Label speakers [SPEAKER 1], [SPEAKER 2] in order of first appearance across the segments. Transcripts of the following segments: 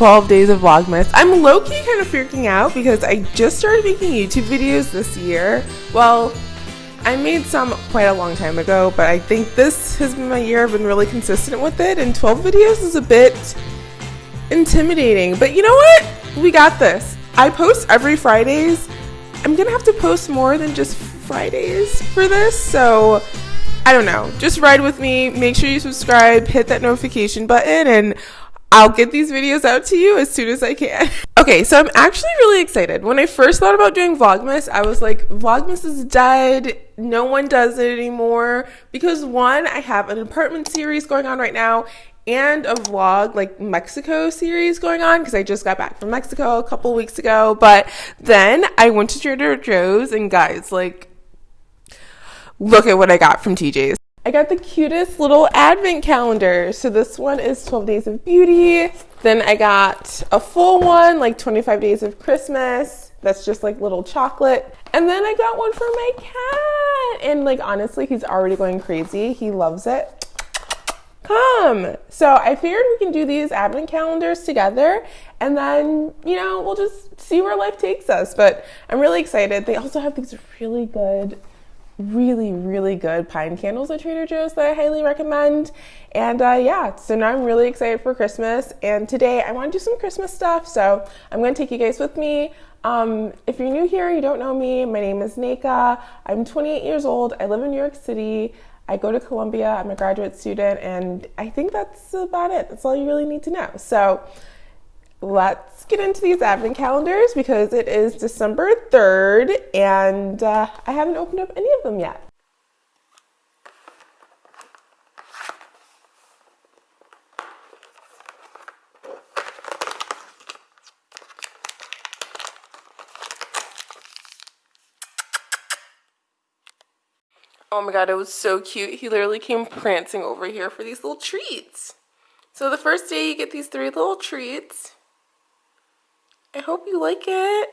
[SPEAKER 1] 12 days of Vlogmas. I'm low-key kind of freaking out because I just started making YouTube videos this year. Well, I made some quite a long time ago, but I think this has been my year. I've been really consistent with it, and 12 videos is a bit intimidating. But you know what? We got this. I post every Fridays. I'm gonna have to post more than just Fridays for this, so I don't know. Just ride with me. Make sure you subscribe, hit that notification button, and I'll get these videos out to you as soon as I can. okay, so I'm actually really excited. When I first thought about doing Vlogmas, I was like, Vlogmas is dead. No one does it anymore. Because one, I have an apartment series going on right now and a vlog like Mexico series going on because I just got back from Mexico a couple weeks ago. But then I went to Trader Joe's and guys, like, look at what I got from TJ's. I got the cutest little advent calendar. So this one is 12 Days of Beauty. Then I got a full one, like 25 Days of Christmas. That's just like little chocolate. And then I got one for my cat. And like honestly, he's already going crazy. He loves it. Come. So I figured we can do these advent calendars together and then, you know, we'll just see where life takes us. But I'm really excited. They also have these really good really, really good pine candles at Trader Joe's that I highly recommend. And uh, yeah, so now I'm really excited for Christmas. And today I want to do some Christmas stuff. So I'm going to take you guys with me. Um, if you're new here, you don't know me, my name is Neka. I'm 28 years old. I live in New York City. I go to Columbia. I'm a graduate student. And I think that's about it. That's all you really need to know. So let's get into these advent calendars because it is December 3rd and uh, I haven't opened up any of them yet. Oh my god, it was so cute. He literally came prancing over here for these little treats. So the first day you get these three little treats. I hope you like it.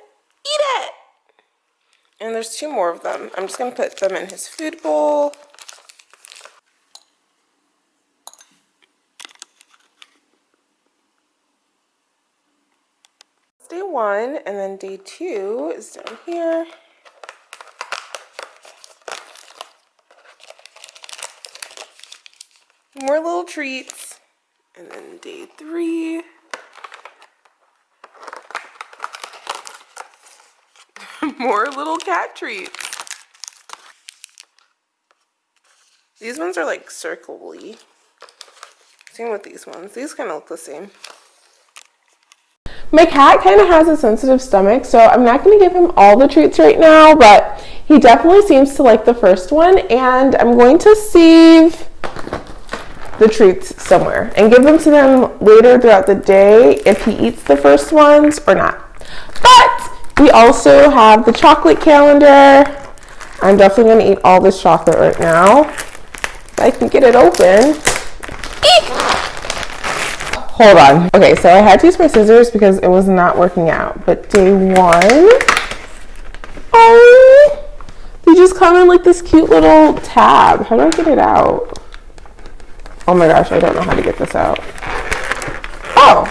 [SPEAKER 1] Eat it! And there's two more of them. I'm just going to put them in his food bowl. Day one, and then day two is down here. More little treats. And then day three. more little cat treats. These ones are like circly. Same with these ones. These kind of look the same. My cat kind of has a sensitive stomach, so I'm not going to give him all the treats right now, but he definitely seems to like the first one, and I'm going to save the treats somewhere and give them to them later throughout the day if he eats the first ones or not. But we also have the chocolate calendar. I'm definitely going to eat all this chocolate right now. If I can get it open. Eek! Hold on. Okay, so I had to use my scissors because it was not working out. But day one, oh, they just come in like this cute little tab. How do I get it out? Oh my gosh, I don't know how to get this out. Oh,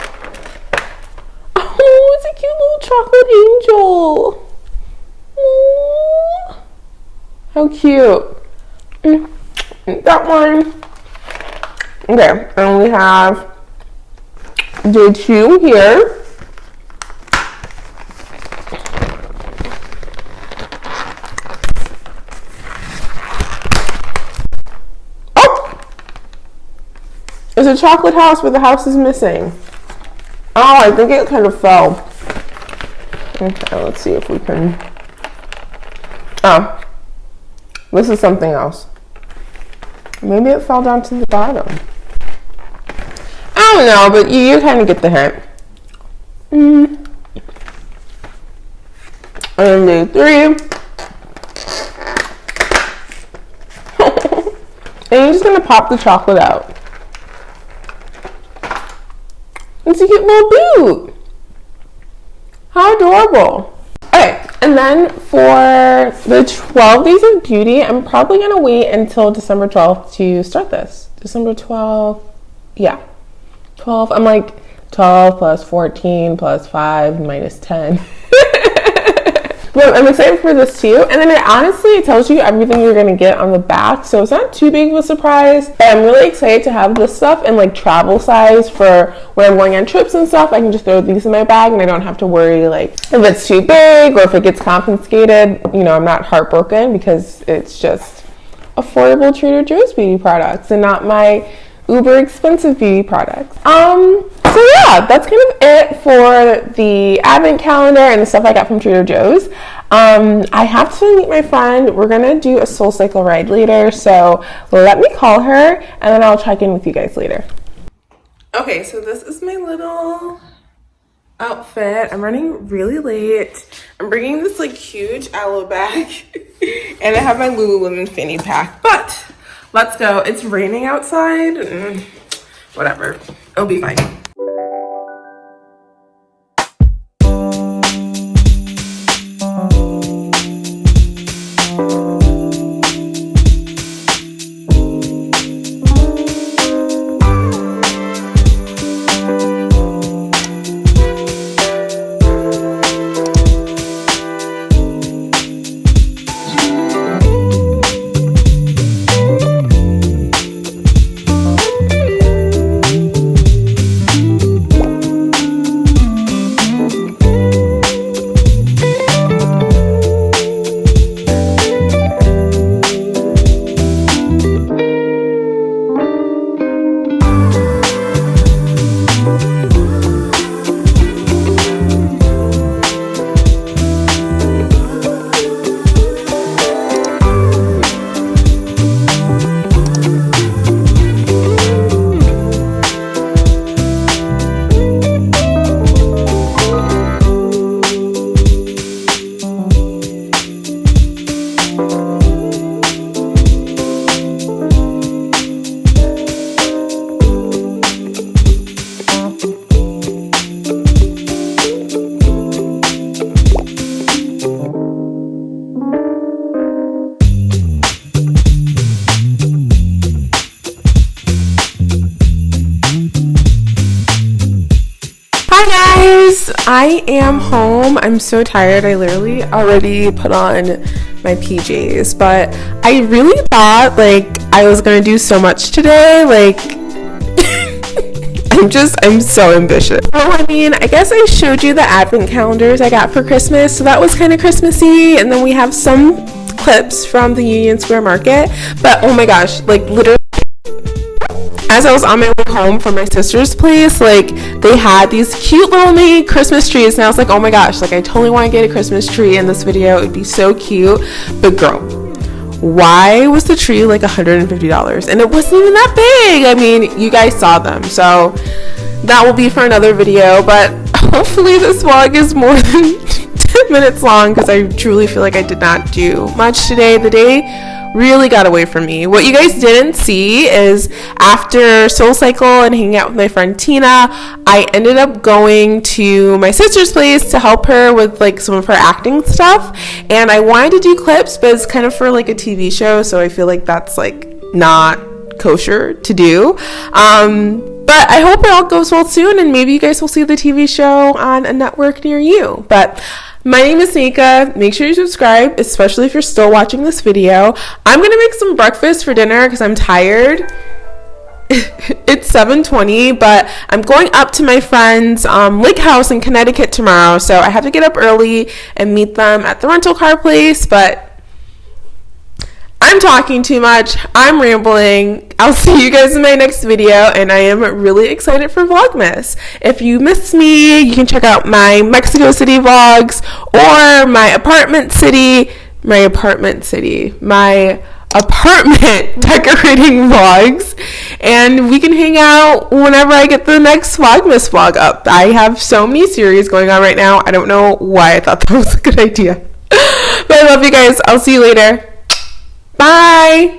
[SPEAKER 1] chocolate angel. Aww. How cute. Mm. That one. Okay, and we have day two here. Oh! It's a chocolate house, but the house is missing. Oh, I think it kind of fell. Okay, let's see if we can. Oh, this is something else. Maybe it fell down to the bottom. I don't know, but you, you kind of get the hint. Mm. And day three. and you're just gonna pop the chocolate out. It's a cute little boot. How adorable. Okay, and then for the 12 Days of Beauty, I'm probably going to wait until December 12th to start this. December 12th, yeah. 12, I'm like, 12 plus 14 plus 5 minus 10. But I'm excited for this too. And then it honestly tells you everything you're gonna get on the back, so it's not too big of a surprise. But I'm really excited to have this stuff in like travel size for when I'm going on trips and stuff. I can just throw these in my bag and I don't have to worry like if it's too big or if it gets confiscated. You know, I'm not heartbroken because it's just affordable Trader Joe's beauty products and not my uber expensive beauty products. Um, so yeah, that's kind of it for the advent calendar and the stuff I got from Trader Joe's. Um, I have to meet my friend. We're gonna do a Soul Cycle ride later, so let me call her and then I'll check in with you guys later. Okay, so this is my little outfit. I'm running really late. I'm bringing this like huge Alo bag and I have my Lululemon fanny pack, but let's go. It's raining outside. Mm, whatever, it'll be fine. I am home. I'm so tired. I literally already put on my PJs, but I really thought like I was gonna do so much today. Like, I'm just, I'm so ambitious. Oh, I mean, I guess I showed you the advent calendars I got for Christmas, so that was kind of Christmassy. And then we have some clips from the Union Square Market, but oh my gosh, like literally as I was on my way home from my sister's place, like they had these cute little mini Christmas trees, and I was like, oh my gosh, like I totally want to get a Christmas tree in this video. It would be so cute. But girl, why was the tree like $150? And it wasn't even that big. I mean, you guys saw them. So that will be for another video, but hopefully this vlog is more than 10 minutes long because I truly feel like I did not do much today. The day really got away from me. What you guys didn't see is after Soul Cycle and hanging out with my friend Tina, I ended up going to my sister's place to help her with like some of her acting stuff. And I wanted to do clips, but it's kind of for like a TV show, so I feel like that's like not kosher to do. Um, but I hope it all goes well soon, and maybe you guys will see the TV show on a network near you. But my name is Nika. Make sure you subscribe, especially if you're still watching this video. I'm gonna make some breakfast for dinner because I'm tired. it's 7.20 but i'm going up to my friend's um, lake house in connecticut tomorrow so i have to get up early and meet them at the rental car place but I'm talking too much. I'm rambling. I'll see you guys in my next video, and I am really excited for Vlogmas. If you missed me, you can check out my Mexico City vlogs or my apartment city, my apartment city, my apartment decorating vlogs, and we can hang out whenever I get the next Vlogmas vlog up. I have so many series going on right now. I don't know why I thought that was a good idea. but I love you guys. I'll see you later. Bye.